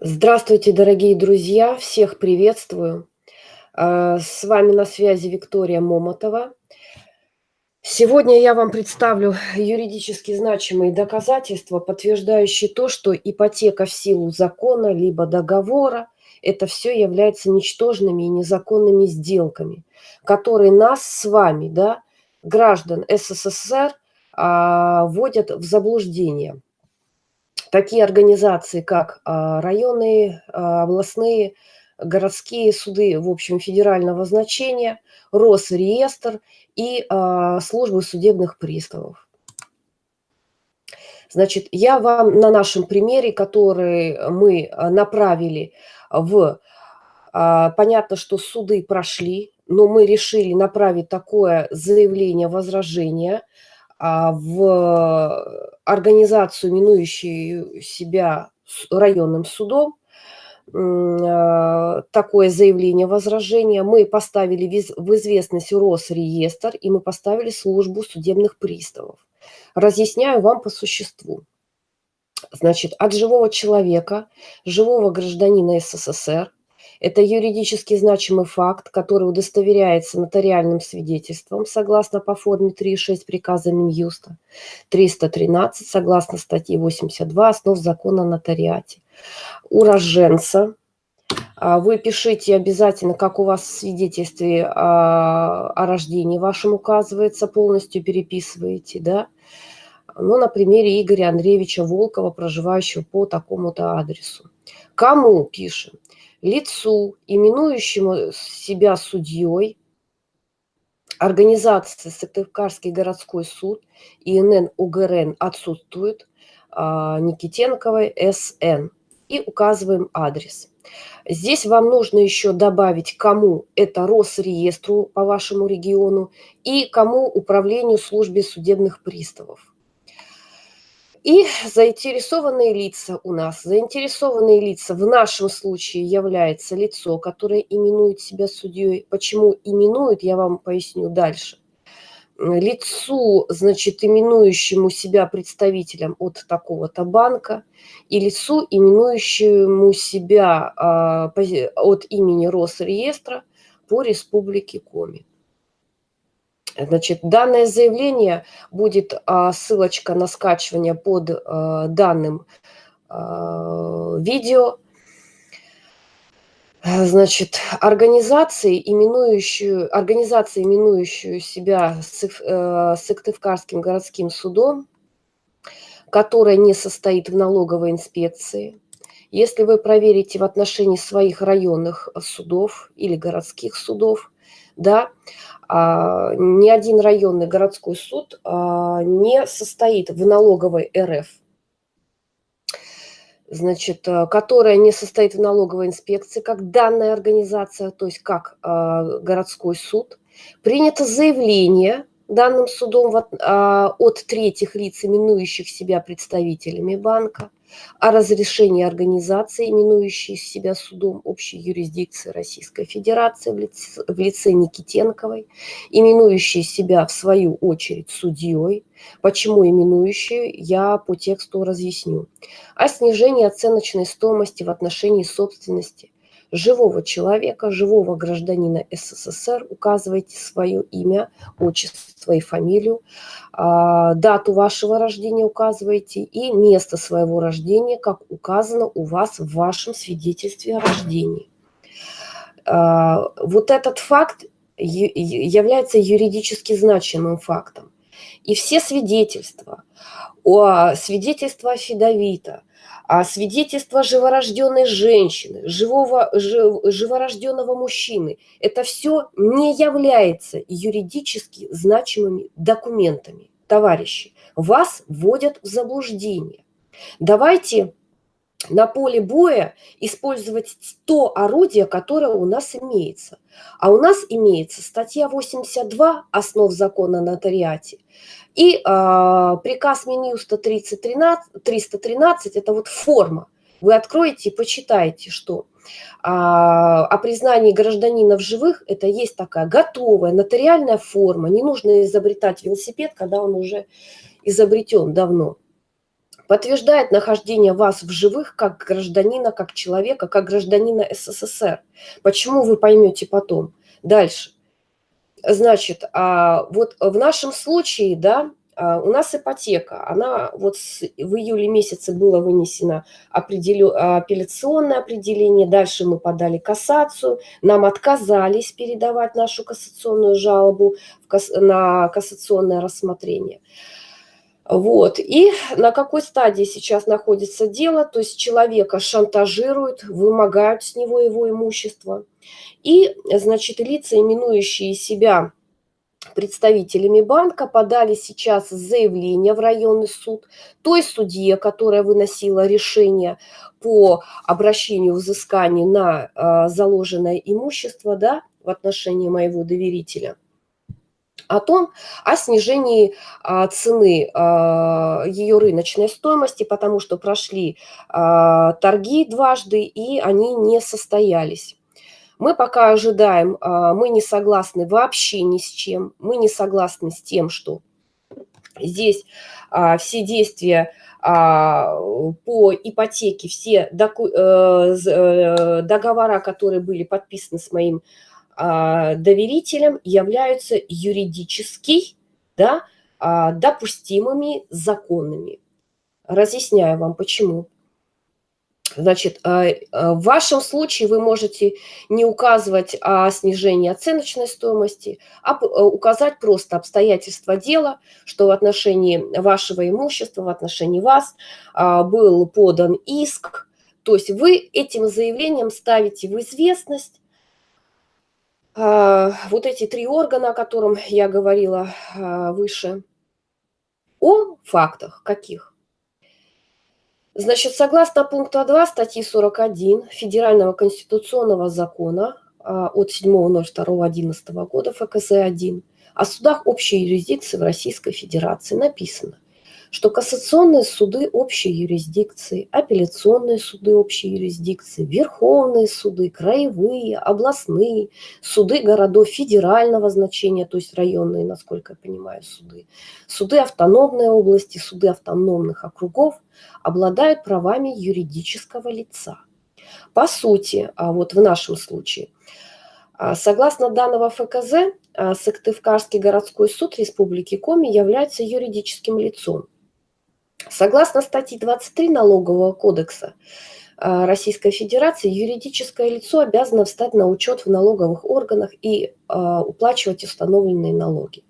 Здравствуйте, дорогие друзья! Всех приветствую! А, с вами на связи Виктория Момотова. Сегодня я вам представлю юридически значимые доказательства, подтверждающие то, что ипотека в силу закона либо договора – это все является ничтожными и незаконными сделками, которые нас с вами, да, граждан СССР, а, вводят в заблуждение – такие организации, как а, районные, а, областные, городские суды, в общем, федерального значения, Росреестр и а, службы судебных приставов. Значит, я вам на нашем примере, который мы направили в... Понятно, что суды прошли, но мы решили направить такое заявление возражения в организацию, минующую себя районным судом, а, такое заявление, возражение. Мы поставили в известность Росреестр, и мы поставили службу судебных приставов. Разъясняю вам по существу. Значит, от живого человека, живого гражданина СССР, это юридически значимый факт, который удостоверяется нотариальным свидетельством согласно по форме 3.6 приказа Минюста, 313 согласно статьи 82 основ закона о нотариате. Уроженца, а, вы пишите обязательно, как у вас в свидетельстве о, о рождении вашем указывается, полностью переписываете, да, ну, на примере Игоря Андреевича Волкова, проживающего по такому-то адресу. Кому пишем? Лицу, именующему себя судьей, организации Сыктывкарский городской суд, ИНН УГРН отсутствует, а, Никитенковой СН. И указываем адрес. Здесь вам нужно еще добавить, кому это Росреестру по вашему региону и кому управлению службе судебных приставов. И заинтересованные лица у нас. Заинтересованные лица в нашем случае является лицо, которое именует себя судьей. Почему именует, я вам поясню дальше. Лицу, значит, именующему себя представителем от такого-то банка и лицу, именующему себя а, от имени Росреестра по республике Коми. Значит, данное заявление будет а, ссылочка на скачивание под а, данным а, видео. Значит, организации, именующую, организации, именующую себя э, Сыктывкарским городским судом, которая не состоит в налоговой инспекции, если вы проверите в отношении своих районных судов или городских судов, да, а, ни один районный городской суд а, не состоит в налоговой РФ, значит, а, которая не состоит в налоговой инспекции, как данная организация, то есть как городской суд, принято заявление данным судом от третьих лиц, именующих себя представителями банка, о разрешении организации, именующей себя судом общей юрисдикции Российской Федерации в лице, в лице Никитенковой, именующей себя в свою очередь судьей. Почему именующую, я по тексту разъясню. О снижении оценочной стоимости в отношении собственности живого человека, живого гражданина СССР, указывайте свое имя, отчество и фамилию, а, дату вашего рождения указывайте и место своего рождения, как указано у вас в вашем свидетельстве о рождении. А, вот этот факт является юридически значимым фактом. И все свидетельства, свидетельства Федовита, а свидетельство живорожденной женщины, живого, жив, живорожденного мужчины, это все не является юридически значимыми документами. Товарищи, вас вводят в заблуждение. Давайте на поле боя использовать то орудие, которое у нас имеется. А у нас имеется статья 82 «Основ закона о нотариате» и э, приказ Минюста 313, 313 – это вот форма. Вы откроете и почитаете, что а, о признании гражданина в живых – это есть такая готовая нотариальная форма. Не нужно изобретать велосипед, когда он уже изобретен давно. Подтверждает нахождение вас в живых как гражданина, как человека, как гражданина СССР. Почему вы поймете потом? Дальше. Значит, а вот в нашем случае, да, а, у нас ипотека, она вот в июле месяце было вынесено определю, апелляционное определение, дальше мы подали кассацию, нам отказались передавать нашу кассационную жалобу в касс, на кассационное рассмотрение. Вот. И на какой стадии сейчас находится дело? То есть человека шантажируют, вымогают с него его имущество. И, значит, лица, именующие себя представителями банка, подали сейчас заявление в районный суд той судье, которая выносила решение по обращению взыскания на э, заложенное имущество да, в отношении моего доверителя о том, о снижении а, цены а, ее рыночной стоимости, потому что прошли а, торги дважды, и они не состоялись. Мы пока ожидаем, мы не согласны вообще ни с чем, мы не согласны с тем, что здесь все действия по ипотеке, все э, э, договора, которые были подписаны с моим доверителем являются юридически да, а, допустимыми законными. Разъясняю вам, почему. Значит, а, в вашем случае вы можете не указывать о снижении оценочной стоимости, а указать просто обстоятельства дела, что в отношении вашего имущества, в отношении вас был подан иск. То есть вы этим заявлением ставите в известность а, вот эти три органа, о котором я говорила а, выше, о фактах каких? Значит, согласно пункту 2 статьи 41 Федерального конституционного закона а, от 7.02.11 года ФКС-1 о судах общей юрисдикции в Российской Федерации написано, что кассационные суды общей юрисдикции, апелляционные суды общей юрисдикции, верховные суды, краевые, областные, суды городов федерального значения, то есть районные, насколько я понимаю, суды, суды автономной области, суды автономных округов обладают правами юридического лица. По сути, а вот в нашем случае, а, согласно данного ФКЗ, а, Сыктывкарский городской суд Республики Коми является юридическим лицом. Согласно статье 23 Налогового кодекса э, Российской Федерации, юридическое лицо обязано встать на учет в налоговых органах и э, уплачивать установленные налоги.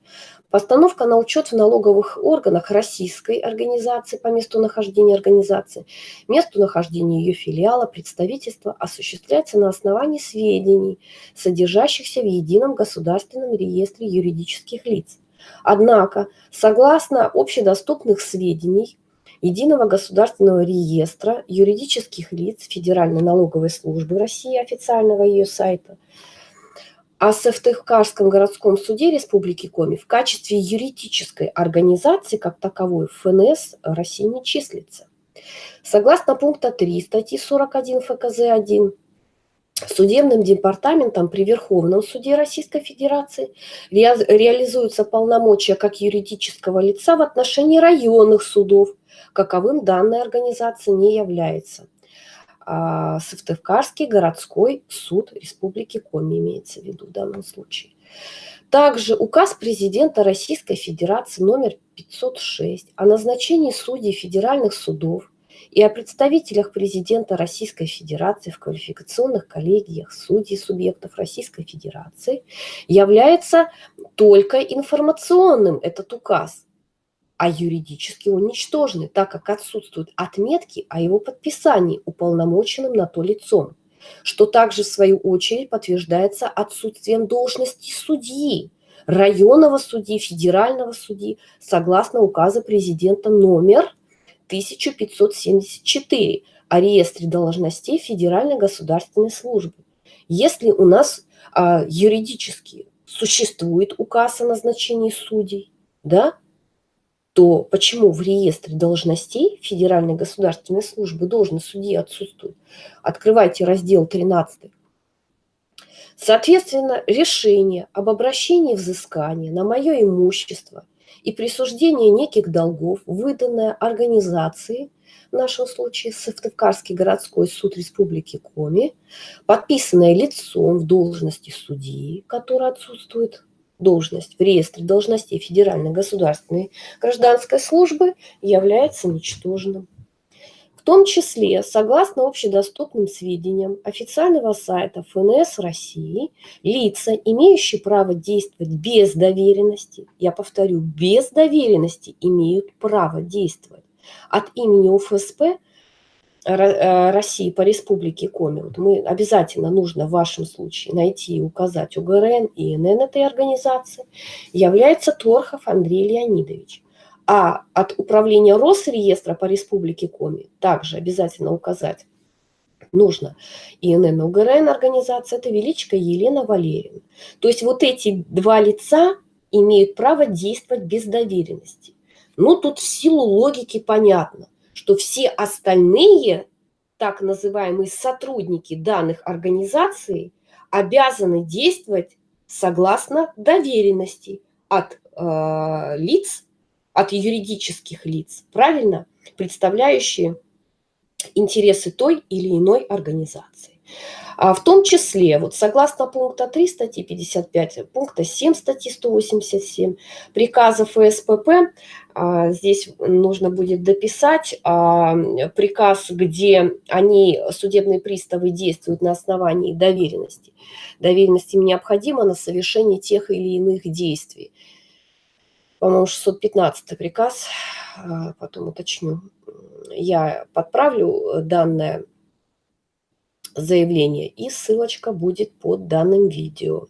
Постановка на учет в налоговых органах российской организации по месту нахождения организации, месту нахождения ее филиала, представительства осуществляется на основании сведений, содержащихся в едином государственном реестре юридических лиц. Однако, согласно общедоступных сведений, Единого государственного реестра юридических лиц Федеральной налоговой службы России, официального ее сайта, а в Сыктывкарском городском суде Республики Коми в качестве юридической организации как таковой ФНС России не числится. Согласно пункта 3 статьи 41 ФКЗ-1, Судебным департаментом при Верховном суде Российской Федерации реализуются полномочия как юридического лица в отношении районных судов, каковым данная организация не является. А, Сыктывкарский городской суд Республики Коми имеется в виду в данном случае. Также указ президента Российской Федерации номер 506 о назначении судей федеральных судов и о представителях президента Российской Федерации в квалификационных коллегиях судей субъектов Российской Федерации является только информационным, этот указ а юридически уничтожены, так как отсутствуют отметки о его подписании уполномоченным на то лицом, что также в свою очередь подтверждается отсутствием должности судьи, районного судьи, федерального судьи, согласно указа президента номер 1574 о реестре должностей Федеральной государственной службы. Если у нас а, юридически существует указ о назначении судей, да, то почему в реестре должностей Федеральной государственной службы должность судьи отсутствует? Открывайте раздел 13. Соответственно, решение об обращении взыскания на мое имущество и присуждение неких долгов, выданное организации, в нашем случае Сыктывкарский городской суд Республики Коми, подписанное лицом в должности судьи, который отсутствует должность в реестре должностей Федеральной государственной гражданской службы, является ничтожным. В том числе, согласно общедоступным сведениям официального сайта ФНС России, лица, имеющие право действовать без доверенности, я повторю, без доверенности имеют право действовать от имени УФСП России по республике Коми. Вот мы обязательно нужно в вашем случае найти и указать УГРН и ИНН этой организации, является Торхов Андрей Леонидович. А от управления Росреестра по Республике Коми также обязательно указать нужно ИНН УГРН организация, это Величко Елена Валерьевна. То есть вот эти два лица имеют право действовать без доверенности. Ну, тут в силу логики понятно, что все остальные так называемые сотрудники данных организаций обязаны действовать согласно доверенности от э, лиц, от юридических лиц, правильно, представляющие интересы той или иной организации. А в том числе, вот согласно пункта 3 статьи 55, пункта 7 статьи 187 приказа ФСПП, а, здесь нужно будет дописать а, приказ, где они, судебные приставы, действуют на основании доверенности. Доверенность им необходима на совершение тех или иных действий по-моему, 615 приказ, а, потом уточню. Я подправлю данное заявление, и ссылочка будет под данным видео.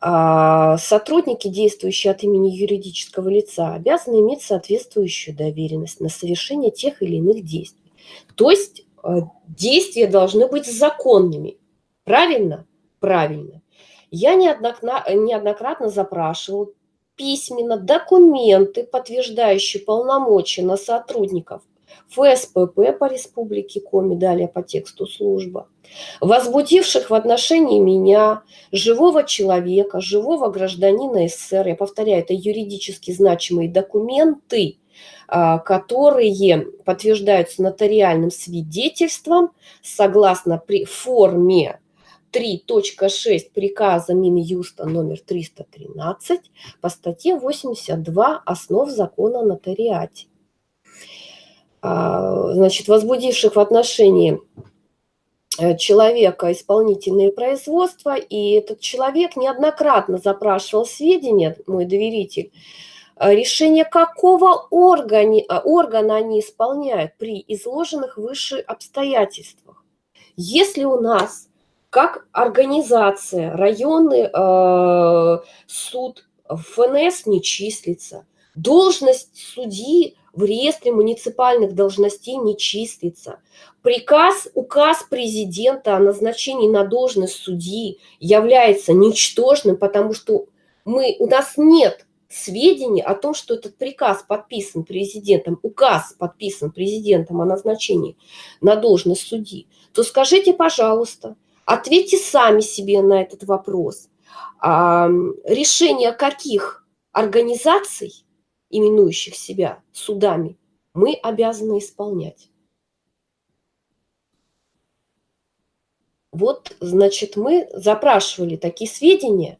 А, сотрудники, действующие от имени юридического лица, обязаны иметь соответствующую доверенность на совершение тех или иных действий. То есть а, действия должны быть законными. Правильно? Правильно. Я неоднократно запрашивал письменно документы, подтверждающие полномочия на сотрудников ФСПП по Республике Коми, далее по тексту служба, возбудивших в отношении меня, живого человека, живого гражданина СССР, я повторяю, это юридически значимые документы, а, которые подтверждаются нотариальным свидетельством согласно при форме 3.6 приказа Минюста номер 313 по статье 82 основ закона о нотариате. А, значит, возбудивших в отношении э, человека исполнительные производства, и этот человек неоднократно запрашивал сведения, мой доверитель, э, решение какого органи, э, органа они исполняют при изложенных выше обстоятельствах. Если у нас как организация, районный э, суд ФНС не числится, должность судьи в реестре муниципальных должностей не числится. Приказ, указ президента о назначении на должность судьи является ничтожным, потому что мы, у нас нет сведений о том, что этот приказ подписан президентом, указ подписан президентом о назначении на должность судьи, то скажите, пожалуйста, Ответьте сами себе на этот вопрос. А, решение каких организаций, именующих себя судами, мы обязаны исполнять. Вот, значит, мы запрашивали такие сведения,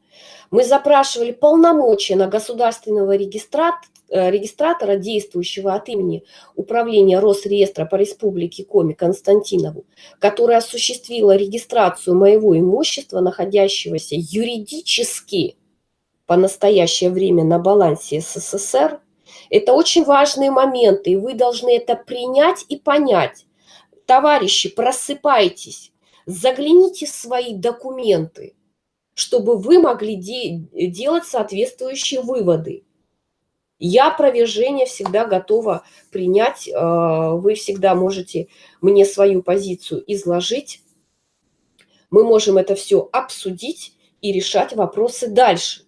мы запрашивали полномочия на государственного регистратора, Э, регистратора, действующего от имени Управления Росреестра по Республике Коми Константинову, которая осуществила регистрацию моего имущества, находящегося юридически по настоящее время на балансе СССР. Это очень важные моменты, и вы должны это принять и понять. Товарищи, просыпайтесь, загляните в свои документы, чтобы вы могли де делать соответствующие выводы. Я опровержение всегда готова принять. Э, вы всегда можете мне свою позицию изложить. Мы можем это все обсудить и решать вопросы дальше.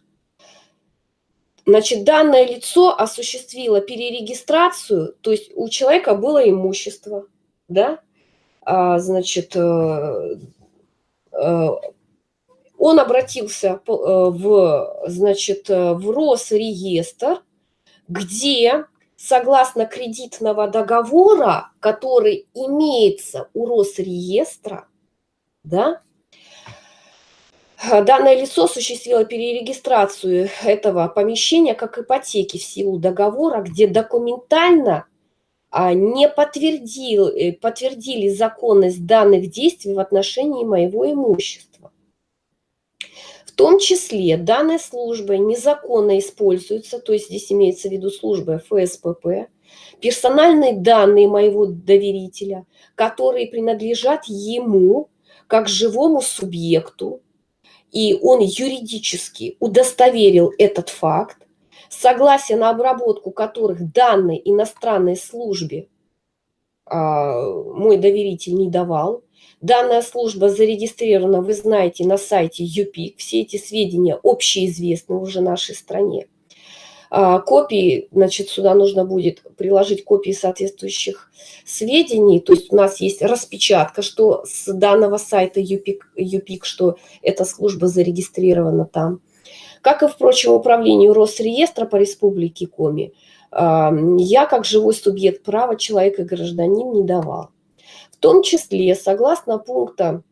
Значит, данное лицо осуществило перерегистрацию, то есть у человека было имущество, да, а, значит, э, э, он обратился в, значит, в Росреестр, где согласно кредитного договора, который имеется у Росреестра, да, данное лицо осуществило перерегистрацию этого помещения как ипотеки в силу договора, где документально а, не подтвердил, э, подтвердили законность данных действий в отношении моего имущества. В том числе данная служба незаконно используется, то есть здесь имеется в виду служба ФСПП, персональные данные моего доверителя, которые принадлежат ему как живому субъекту, и он юридически удостоверил этот факт, согласие на обработку которых данной иностранной службе а, мой доверитель не давал. Данная служба зарегистрирована, вы знаете, на сайте ЮПИК. Все эти сведения общеизвестны уже нашей стране. А, копии, значит, сюда нужно будет приложить копии соответствующих сведений. То есть у нас есть распечатка, что с данного сайта ЮПИК, ЮПИК что эта служба зарегистрирована там. Как и, впрочем, управлению Росреестра по Республике Коми, я, как живой субъект права, человек и гражданин, не давал. В том числе, согласно пункта,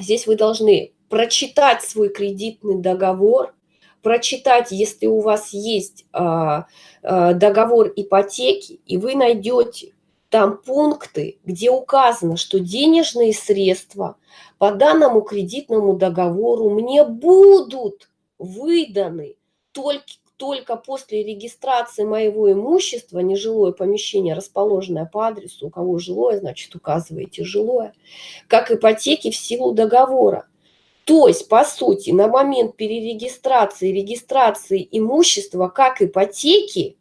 здесь вы должны прочитать свой кредитный договор, прочитать, если у вас есть а, а, договор ипотеки, и вы найдете там пункты, где указано, что денежные средства по данному кредитному договору мне будут выданы только, только после регистрации моего имущества, нежилое помещение, расположенное по адресу, у кого жилое, значит, указываете жилое, как ипотеки в силу договора. То есть, по сути, на момент перерегистрации, регистрации имущества как ипотеки,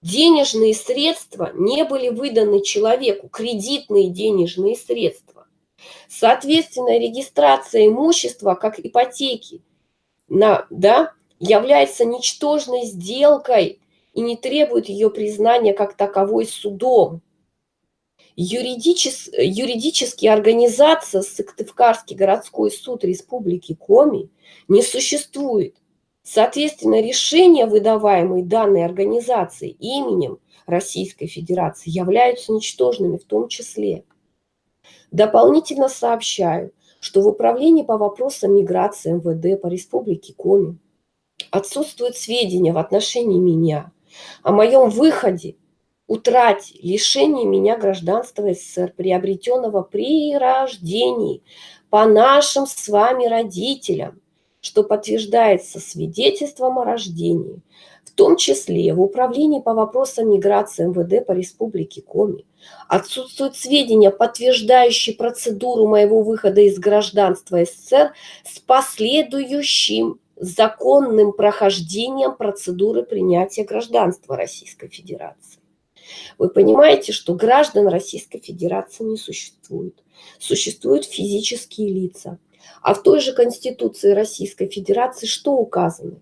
денежные средства не были выданы человеку, кредитные денежные средства. Соответственно, регистрация имущества как ипотеки на, да, является ничтожной сделкой и не требует ее признания как таковой судом. Юридичес, юридически организация Сыктывкарский городской суд Республики Коми не существует. Соответственно, решения, выдаваемые данной организацией именем Российской Федерации, являются ничтожными в том числе. Дополнительно сообщаю, что в Управлении по вопросам миграции МВД по Республике Коми отсутствуют сведения в отношении меня о моем выходе, утрате, лишении меня гражданства СССР, приобретенного при рождении по нашим с вами родителям, что подтверждается свидетельством о рождении, в том числе в Управлении по вопросам миграции МВД по Республике Коми, отсутствуют сведения, подтверждающие процедуру моего выхода из гражданства СССР с последующим законным прохождением процедуры принятия гражданства Российской Федерации. Вы понимаете, что граждан Российской Федерации не существует. Существуют физические лица. А в той же Конституции Российской Федерации что указано?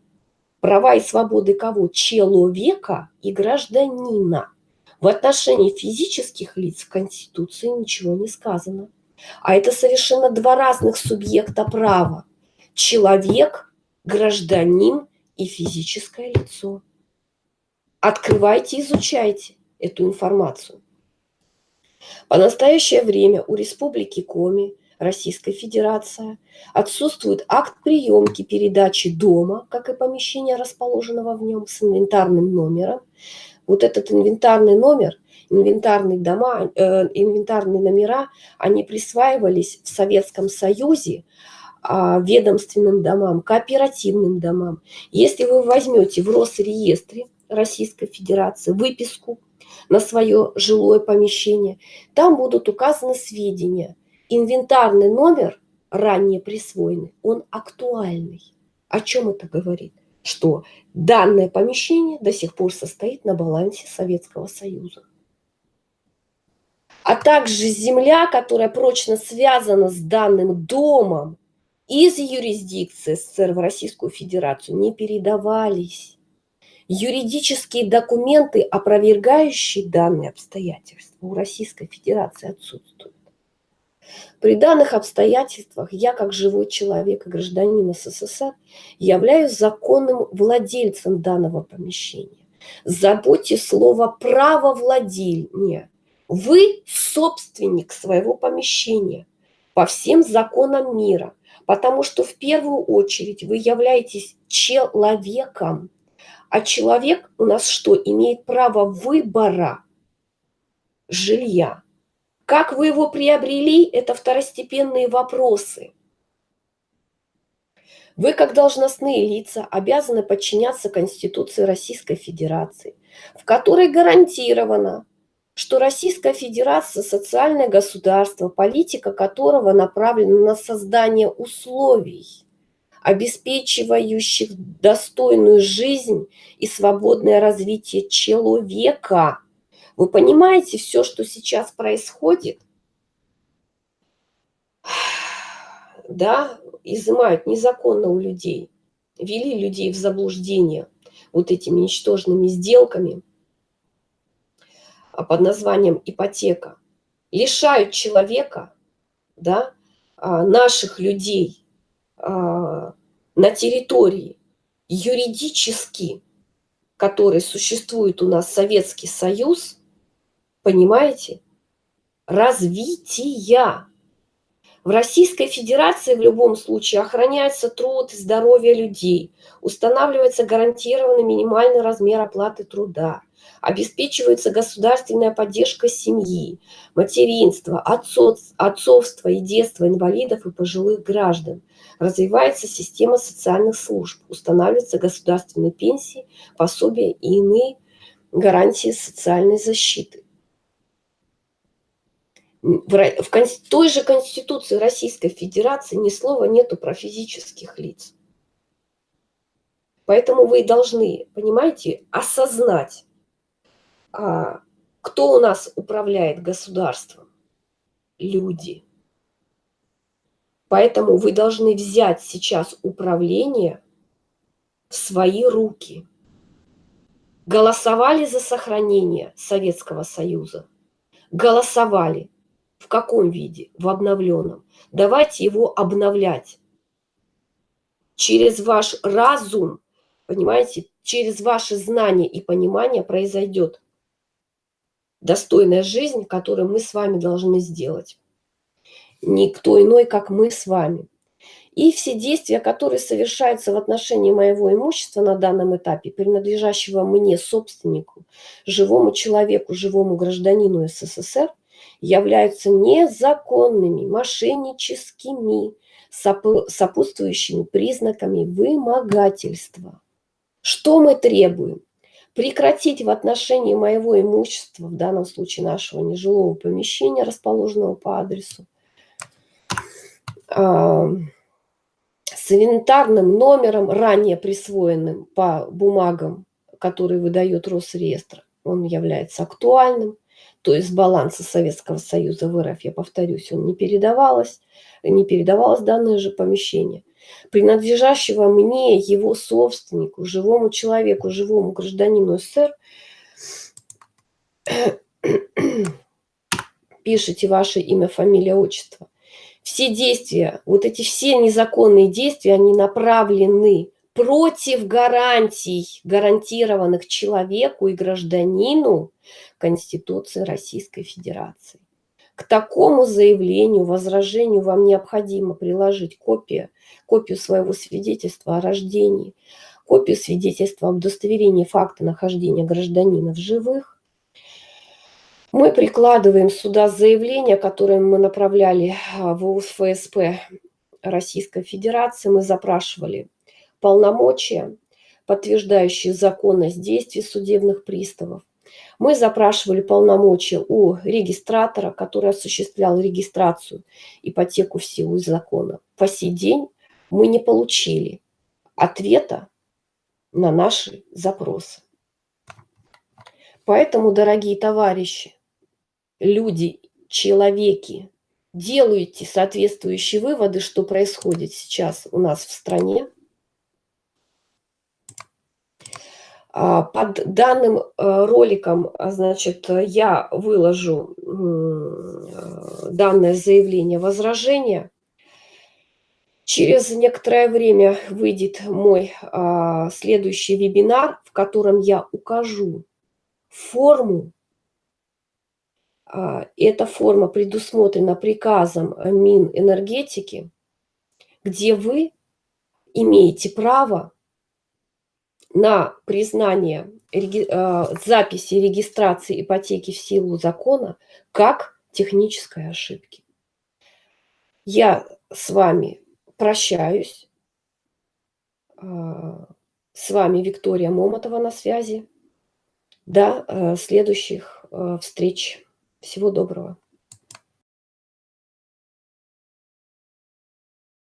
Права и свободы кого? Человека и гражданина. В отношении физических лиц в Конституции ничего не сказано. А это совершенно два разных субъекта права. Человек, гражданин и физическое лицо. Открывайте, изучайте эту информацию. По настоящее время у Республики Коми Российская Федерация. Отсутствует акт приемки передачи дома, как и помещения, расположенного в нем, с инвентарным номером. Вот этот инвентарный номер, инвентарные дома, э, инвентарные номера, они присваивались в Советском Союзе э, ведомственным домам, кооперативным домам. Если вы возьмете в Росреестре Российской Федерации выписку на свое жилое помещение, там будут указаны сведения – инвентарный номер, ранее присвоенный, он актуальный. О чем это говорит? Что данное помещение до сих пор состоит на балансе Советского Союза. А также земля, которая прочно связана с данным домом из юрисдикции СССР в Российскую Федерацию, не передавались. Юридические документы, опровергающие данные обстоятельства, у Российской Федерации отсутствуют. При данных обстоятельствах я, как живой человек и гражданин СССР, являюсь законным владельцем данного помещения. Забудьте слово «правовладение». Вы собственник своего помещения по всем законам мира, потому что в первую очередь вы являетесь человеком. А человек у нас что, имеет право выбора жилья? Как вы его приобрели, это второстепенные вопросы. Вы, как должностные лица, обязаны подчиняться Конституции Российской Федерации, в которой гарантировано, что Российская Федерация – социальное государство, политика которого направлена на создание условий, обеспечивающих достойную жизнь и свободное развитие человека. Вы понимаете все, что сейчас происходит? Да, изымают незаконно у людей, вели людей в заблуждение вот этими ничтожными сделками а под названием ипотека, лишают человека, да, а, наших людей а, на территории юридически, который существует у нас Советский Союз, понимаете, развития. В Российской Федерации в любом случае охраняется труд и здоровье людей, устанавливается гарантированный минимальный размер оплаты труда, обеспечивается государственная поддержка семьи, материнства, отцов, отцовства и детства инвалидов и пожилых граждан, развивается система социальных служб, устанавливаются государственные пенсии, пособия и иные гарантии социальной защиты в, той же Конституции Российской Федерации ни слова нету про физических лиц. Поэтому вы должны, понимаете, осознать, кто у нас управляет государством. Люди. Поэтому вы должны взять сейчас управление в свои руки. Голосовали за сохранение Советского Союза? Голосовали. В каком виде? В обновленном. Давайте его обновлять. Через ваш разум, понимаете, через ваши знания и понимание произойдет достойная жизнь, которую мы с вами должны сделать. Никто иной, как мы с вами. И все действия, которые совершаются в отношении моего имущества на данном этапе, принадлежащего мне, собственнику, живому человеку, живому гражданину СССР, являются незаконными, мошенническими, сопутствующими признаками вымогательства. Что мы требуем? Прекратить в отношении моего имущества, в данном случае нашего нежилого помещения, расположенного по адресу, с инвентарным номером, ранее присвоенным по бумагам, которые выдает Росреестр, он является актуальным, то есть баланса Советского Союза в РФ, я повторюсь, он не передавалось, не передавалось данное же помещение, принадлежащего мне, его собственнику, живому человеку, живому гражданину СССР, пишите ваше имя, фамилия, отчество. Все действия, вот эти все незаконные действия, они направлены против гарантий, гарантированных человеку и гражданину Конституции Российской Федерации. К такому заявлению, возражению вам необходимо приложить копию, копию своего свидетельства о рождении, копию свидетельства об удостоверении факта нахождения гражданина в живых. Мы прикладываем сюда заявление, которое мы направляли в УСФСП Российской Федерации. Мы запрашивали полномочия, подтверждающие законность действий судебных приставов. Мы запрашивали полномочия у регистратора, который осуществлял регистрацию ипотеку в силу закона. По сей день мы не получили ответа на наши запросы. Поэтому, дорогие товарищи, люди, человеки, делайте соответствующие выводы, что происходит сейчас у нас в стране, А, под данным э, роликом, а, значит, я выложу данное заявление возражения. Через некоторое время выйдет мой, а, следующий вебинар, в котором я укажу форму а, эта форма предусмотрена приказом Минэнергетики, где вы имеете право на признание реги а, записи регистрации ипотеки в силу закона как технической ошибки. Я с вами прощаюсь. А, с вами Виктория Момотова на связи. До, э, следующих, э, встреч. Всего доброго.